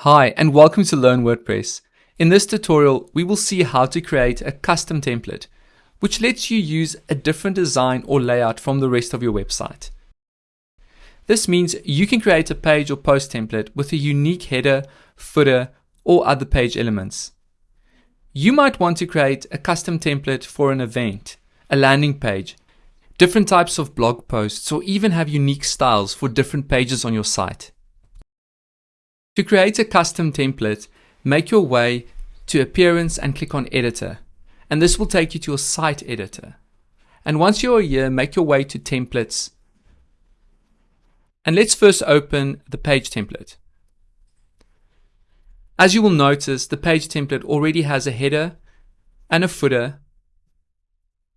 Hi and welcome to Learn WordPress. In this tutorial, we will see how to create a custom template, which lets you use a different design or layout from the rest of your website. This means you can create a page or post template with a unique header, footer, or other page elements. You might want to create a custom template for an event, a landing page, different types of blog posts, or even have unique styles for different pages on your site. To create a custom template, make your way to Appearance and click on Editor. And this will take you to your site editor. And once you're here, make your way to Templates. And let's first open the page template. As you will notice, the page template already has a header and a footer.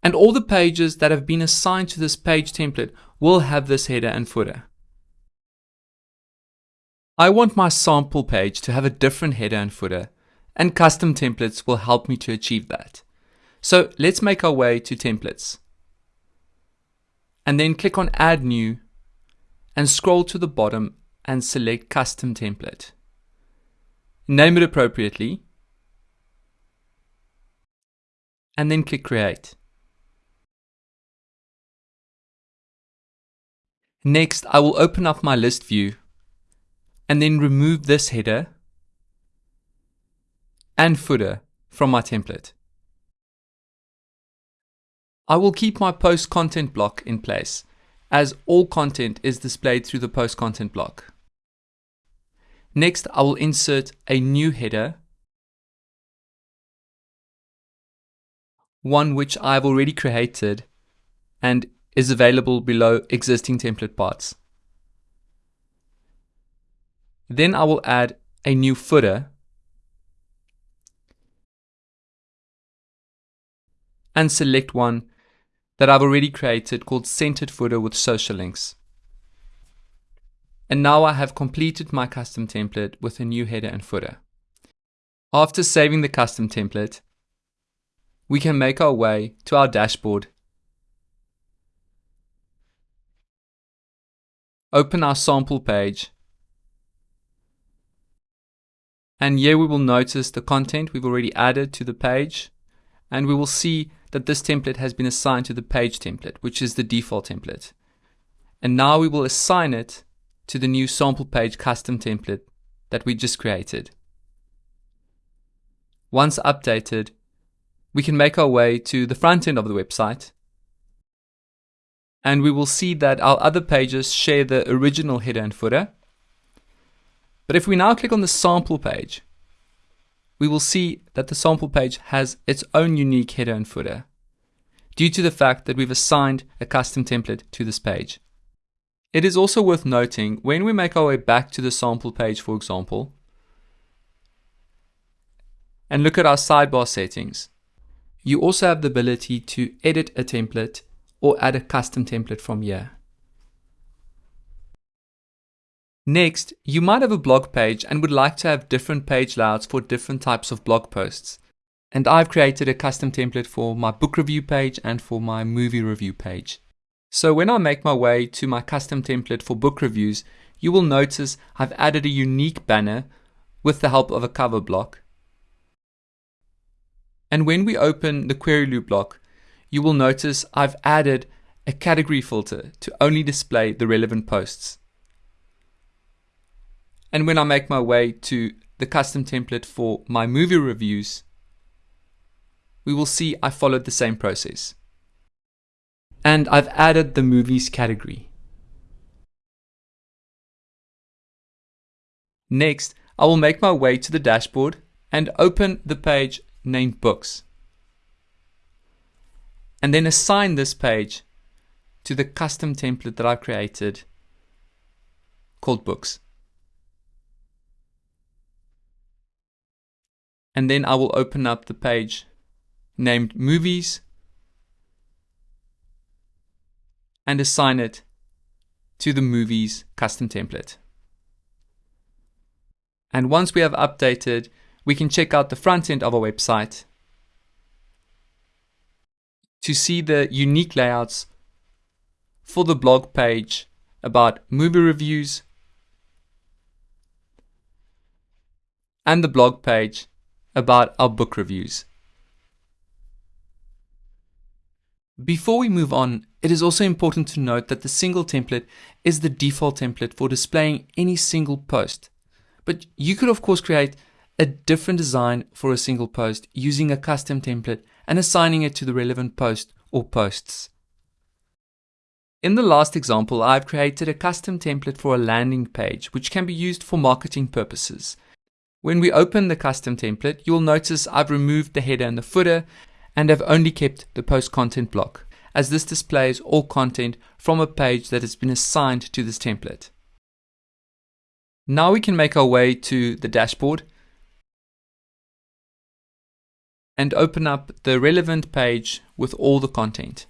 And all the pages that have been assigned to this page template will have this header and footer. I want my sample page to have a different header and footer, and custom templates will help me to achieve that. So let's make our way to templates. And then click on add new and scroll to the bottom and select custom template. Name it appropriately and then click create. Next, I will open up my list view and then remove this header and footer from my template. I will keep my post content block in place as all content is displayed through the post content block. Next, I will insert a new header, one which I've already created and is available below existing template parts. Then I will add a new footer and select one that I've already created called centered footer with social links. And now I have completed my custom template with a new header and footer. After saving the custom template, we can make our way to our dashboard, open our sample page, And here we will notice the content we've already added to the page. And we will see that this template has been assigned to the page template, which is the default template. And now we will assign it to the new sample page custom template that we just created. Once updated, we can make our way to the front end of the website and we will see that our other pages share the original header and footer but if we now click on the sample page, we will see that the sample page has its own unique header and footer due to the fact that we've assigned a custom template to this page. It is also worth noting when we make our way back to the sample page, for example, and look at our sidebar settings, you also have the ability to edit a template or add a custom template from here. Next, you might have a blog page and would like to have different page layouts for different types of blog posts. And I've created a custom template for my book review page and for my movie review page. So when I make my way to my custom template for book reviews, you will notice I've added a unique banner with the help of a cover block. And when we open the query loop block, you will notice I've added a category filter to only display the relevant posts. And when I make my way to the custom template for my movie reviews, we will see I followed the same process. And I've added the movies category. Next, I will make my way to the dashboard and open the page named Books. And then assign this page to the custom template that I created called Books. And then I will open up the page named movies and assign it to the movies custom template. And once we have updated, we can check out the front end of our website to see the unique layouts for the blog page about movie reviews and the blog page about our book reviews. Before we move on, it is also important to note that the single template is the default template for displaying any single post. But you could of course create a different design for a single post using a custom template and assigning it to the relevant post or posts. In the last example, I've created a custom template for a landing page, which can be used for marketing purposes. When we open the custom template, you'll notice I've removed the header and the footer and have only kept the post content block, as this displays all content from a page that has been assigned to this template. Now we can make our way to the dashboard and open up the relevant page with all the content.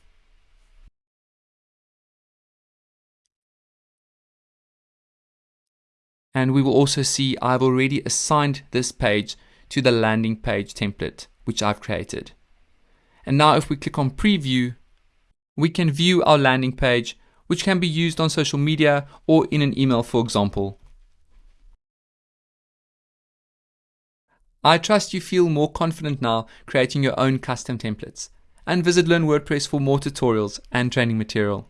And we will also see I've already assigned this page to the landing page template, which I've created. And now if we click on preview, we can view our landing page, which can be used on social media or in an email, for example. I trust you feel more confident now creating your own custom templates and visit Learn WordPress for more tutorials and training material.